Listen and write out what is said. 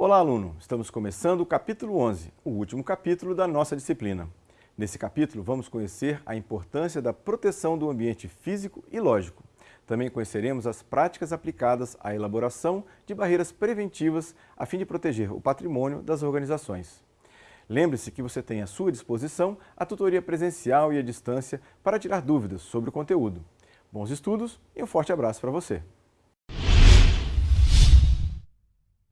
Olá, aluno! Estamos começando o capítulo 11, o último capítulo da nossa disciplina. Nesse capítulo, vamos conhecer a importância da proteção do ambiente físico e lógico. Também conheceremos as práticas aplicadas à elaboração de barreiras preventivas a fim de proteger o patrimônio das organizações. Lembre-se que você tem à sua disposição a tutoria presencial e à distância para tirar dúvidas sobre o conteúdo. Bons estudos e um forte abraço para você!